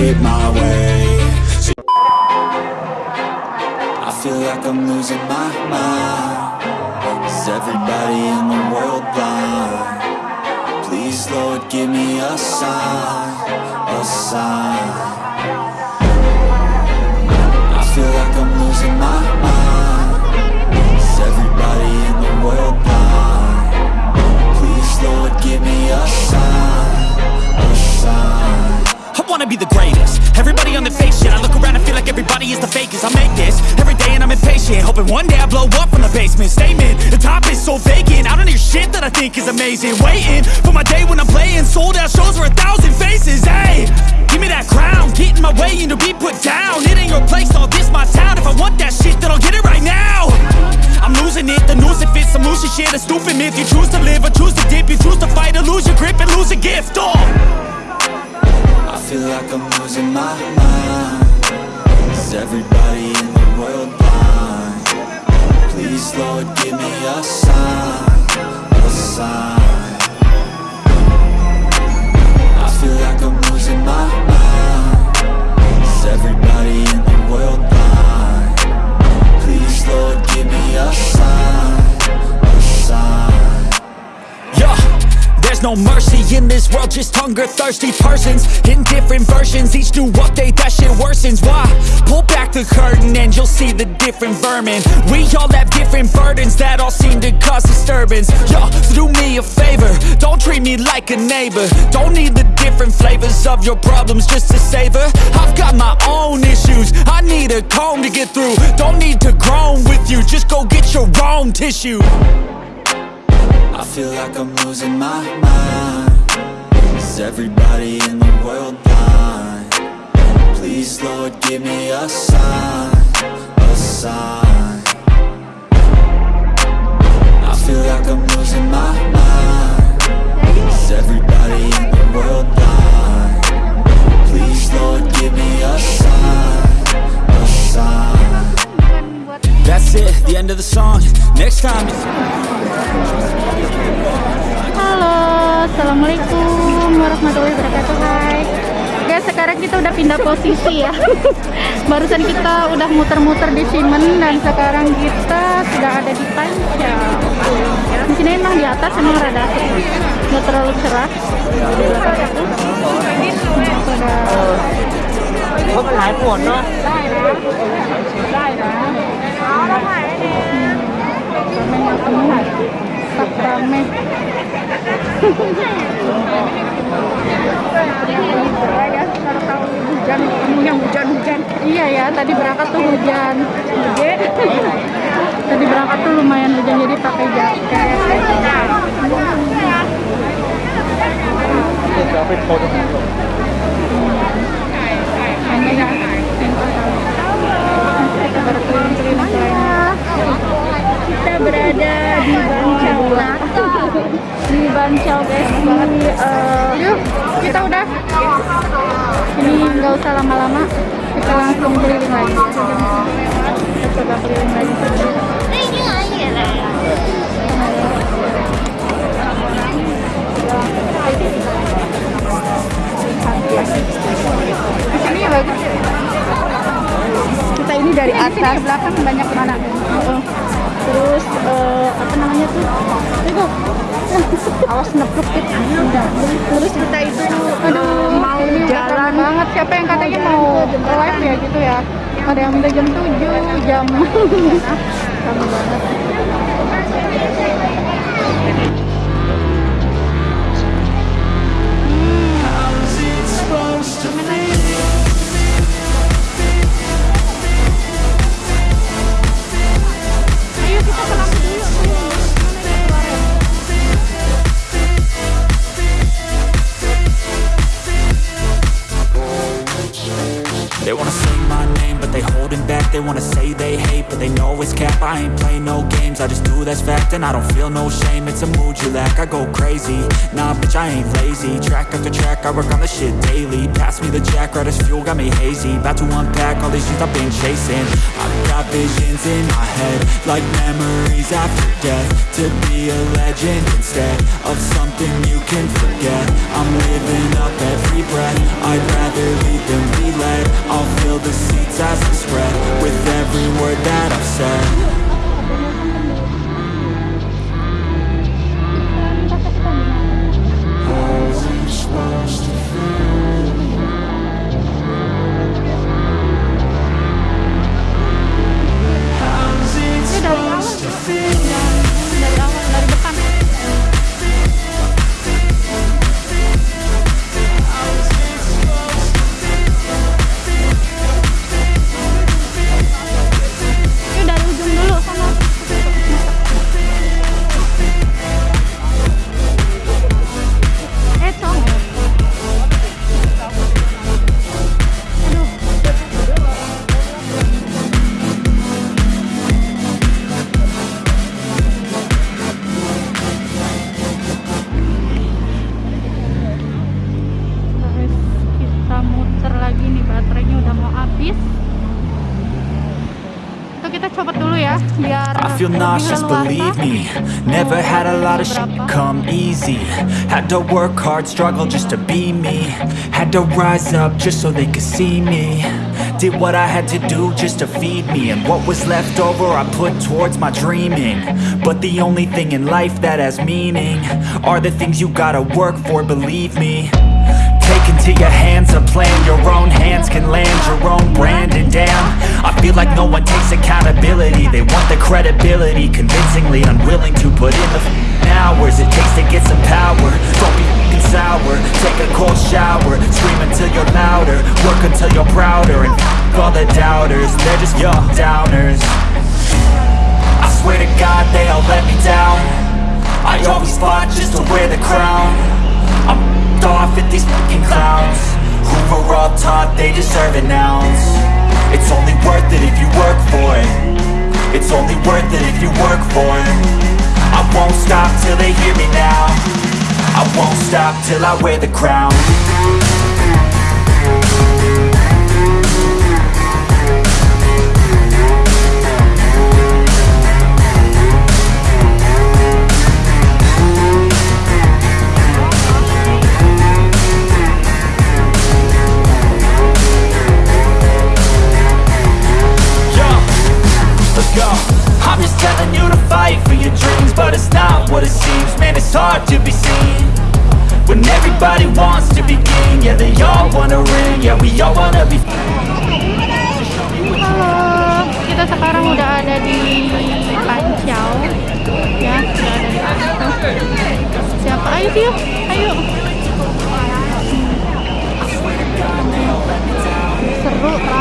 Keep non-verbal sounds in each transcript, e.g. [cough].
Shit my way. I feel like I'm losing my mind. Is everybody in the world blind? Please, Lord, give me a sign A sign so vacant. I don't hear shit that I think is amazing. Waiting for my day when I'm playing. Sold out shows for a thousand faces. Hey, give me that crown. Get in my way and to be put down. It ain't your place, all this my town. If I want that shit then I'll get it right now. I'm losing it, the noose it fits Some loose shit, a stupid myth. You choose to live or choose to dip. You choose to fight or lose your grip and lose a gift. Oh. I feel like I'm losing my mind. Is everybody in the world? Please, Lord, give me a sign, a sign I feel like I'm losing my mind Is everybody in the world blind? Please, Lord, give me a sign, a sign Yeah, there's no mercy in this world, just hunger thirsty persons in different versions. Each new update, that shit worsens. Why? Pull back the curtain and you'll see the different vermin. We all have different burdens that all seem to cause disturbance. Yo, so do me a favor, don't treat me like a neighbor. Don't need the different flavors of your problems just to savor. I've got my own issues, I need a comb to get through. Don't need to groan with you, just go get your own tissue. I feel like I'm losing my mind Is everybody in the world blind? Please, Lord, give me a sign, a sign feel like I'm losing my mind Is everybody in the world blind? Please, Lord, give me a sign, a sign That's it, the end of the song. Next time. Halo, Assalamualaikum warahmatullahi wabarakatuh Hai sekarang kita udah pindah posisi ya Barusan kita udah muter-muter di Simen Dan sekarang kita sudah ada di Panca Di sini emang di atas emang rada asik Nggak terlalu cerah Di belakang itu iya ya tadi berangkat tuh hujan. [laughs] Tadi berangkat tuh lumayan hujan jadi pakai jaket. Kita berada di Bancau di Bancau guys. Di eh, yuk kita udah. ini nggak usah lama-lama kita langsung keliling lagi kita coba keliling lagi di sini ya bagus kita ini dari atas. Belakang banyak mana terus eh, apa namanya tuh? Itu awas nepluk gitu terus kita itu aduh mau jalan. banget. Siapa yang katanya mau live ya gitu ya? Ada yang minta jam 7 jam. [laughs] Kami banget that's fact And I don't feel no shame, it's a mood you lack. I go crazy, nah bitch I ain't lazy. Track after track, I work on the shit daily. Pass me the jack, right as fuel, got me hazy. About to unpack all these dreams I've been chasing. I've got visions in my head Like memories after death. To be a legend instead Of something you can forget. I'm living up every breath. I'd rather lead than be led. I'll fill the seats as I spread With every word that I've said Gracias. Kita copot dulu ya, biar I feel nauseous, believe me. Never had a lot of shit come easy. Had to work hard, struggle just to be me. Had to rise up just so they could see me. Did what I had to do just to feed me. And what was left over I put towards my dreaming. But the only thing in life that has meaning Are the things you gotta work for, believe me into your hands a plan. Your own hands can land your own brand. And damn, I feel like no one takes accountability. They want the credibility Convincingly unwilling to put in the hours It takes to get some power. Don't be sour. Take a cold shower. Scream until you're louder. Work until you're prouder. And all the doubters. They're just your downers I swear to God they all let me down. I always fought just to wear the crown I'm off at these fucking clowns. Who were all taught they deserve an ounce? It's only worth it if you work for it. It's only worth it if you work for it. I won't stop till they hear me now. I won't stop till I wear the crown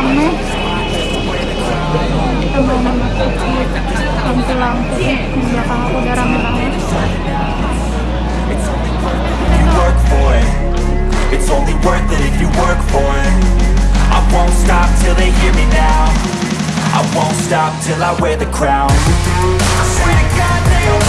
Mau memasuki lampu-lampu di belakang aku udah rame banget. It's only worth it if you work for it I won't stop till they hear me now I won't stop till I wear the crown I swear to God they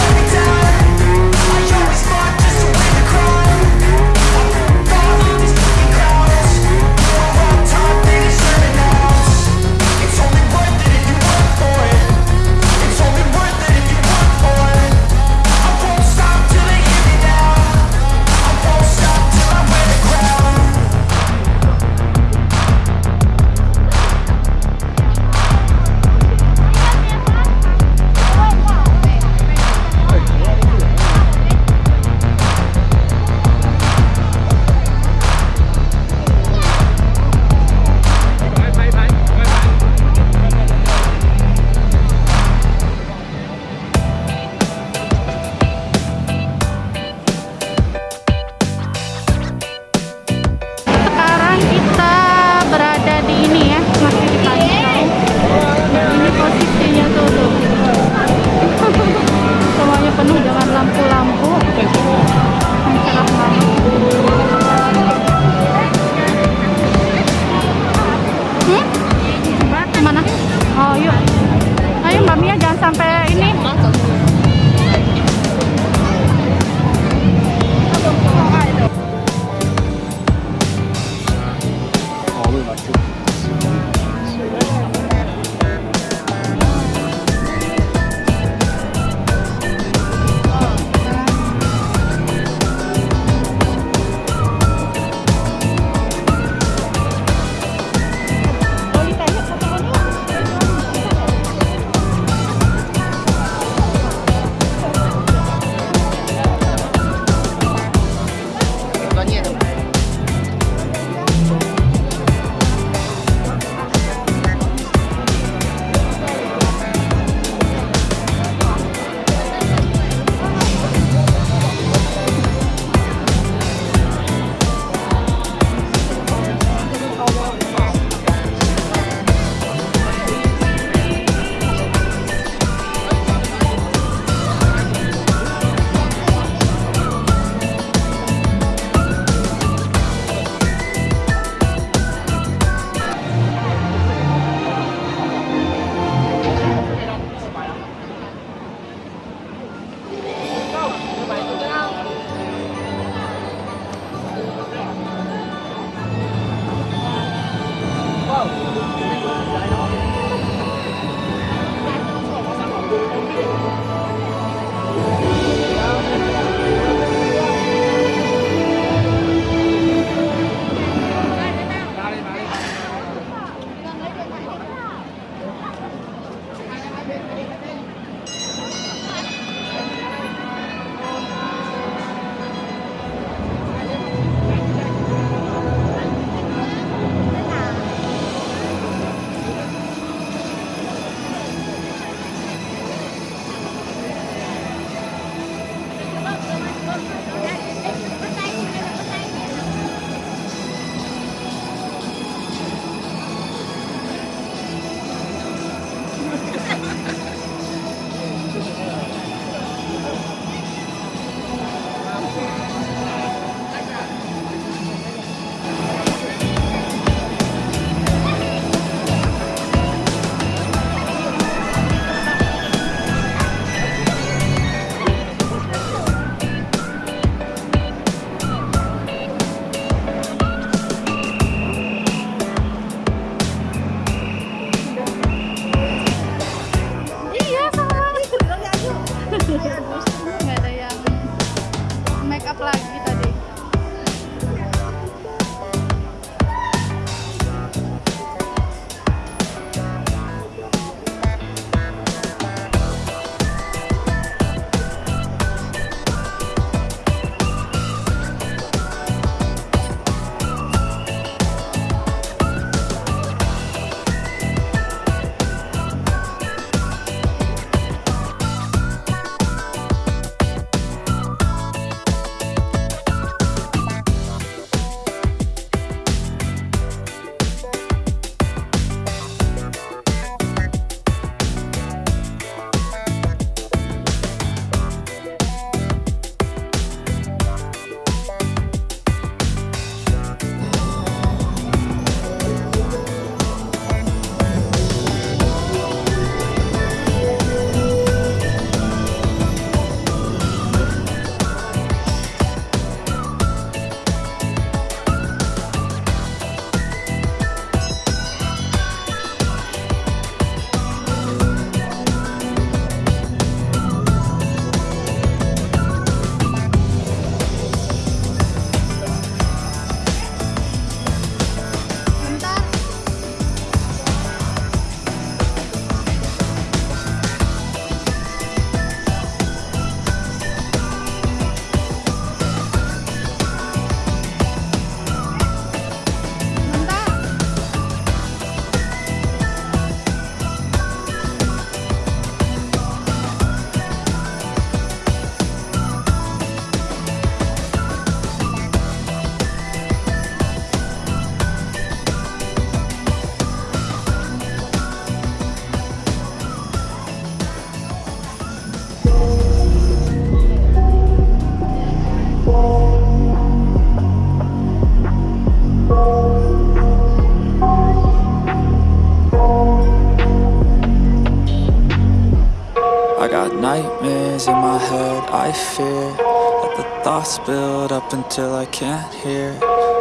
thoughts build up until I can't hear.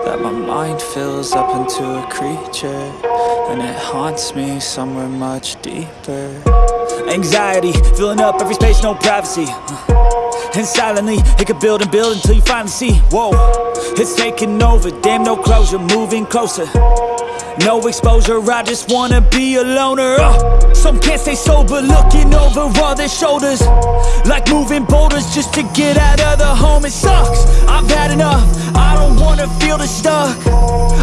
That my mind fills up into a creature And it haunts me somewhere much deeper. Anxiety, filling up every space, no privacy. Uh, and silently, it could build and build until you finally see. Whoa, it's taking over, damn no closure, moving closer no exposure, I just wanna be a loner. Uh, Some can't stay sober, looking over all their shoulders. Like moving boulders just to get out of the home It sucks, I've had enough, I don't wanna feel the stuck.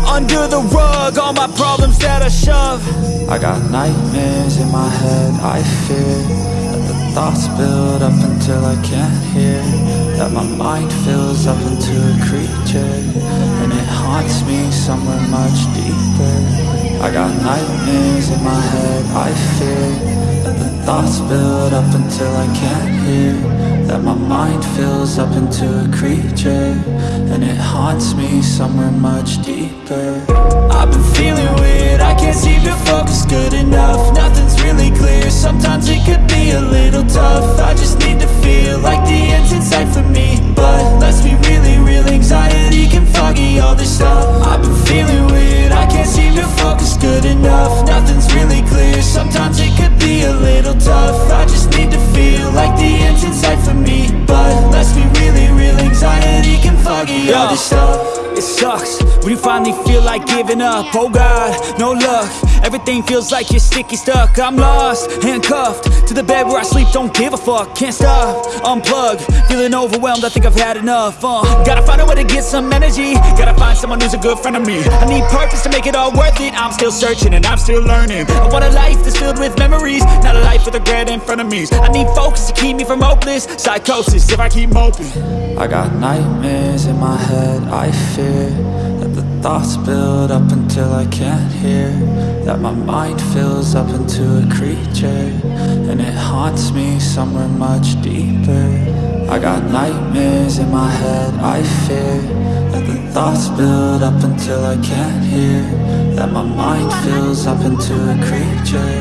Under the rug, all my problems that I shove. I got nightmares in my head, I fear. That the thoughts build up until I can't hear That my mind fills up into a creature And it haunts me somewhere much deeper. I got nightmares in my head, I fear That the thoughts build up until I can't hear. That my mind fills up into a creature And it haunts me somewhere much deeper. I've been feeling weird, I can't seem to focus good enough Nothing's really clear, sometimes it could be a little tough. I just need to feel like the end's in sight for me. But let's be really real, anxiety can foggy all this stuff. I've been feeling weird, I can't seem to focus good enough. Nothing's really clear, sometimes it could be a little tough. I just need to feel like the end's in sight for me. But let's be really real, anxiety can foggy all this stuff it sucks. When you finally feel like giving up Oh God, no luck. Everything feels like you're sticky stuck. I'm lost, handcuffed To the bed where I sleep, don't give a fuck Can't stop, unplug Feeling overwhelmed, I think I've had enough uh, Gotta find a way to get some energy. Gotta find someone who's a good friend of me. I need purpose to make it all worth it. I'm still searching and I'm still learning. I want a life that's filled with memories Not a life with regret in front of me. I need focus to keep me from hopeless Psychosis. If I keep moping I got nightmares in my head, I That the thoughts build up until I can't hear. That my mind fills up into a creature And it haunts me somewhere much deeper. I got nightmares in my head, I fear. That the thoughts build up until I can't hear. That my mind fills up into a creature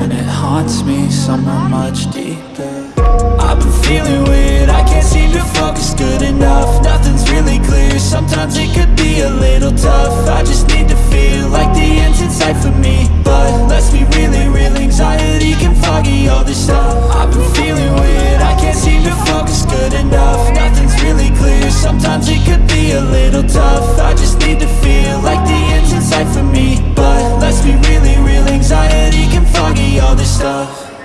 And it haunts me somewhere much deeper. I've been feeling weird, can't seem to focus good enough. Nothing's really clear, sometimes it could be a little tough. I just need to feel like the end's in sight for me. But let's be really real, anxiety can foggy all this stuff. I've been feeling weird, I can't seem to focus good enough. Nothing's really clear, sometimes it could be a little tough. I just need to feel like the end's in sight for me. But let's be really real, anxiety can foggy all this stuff.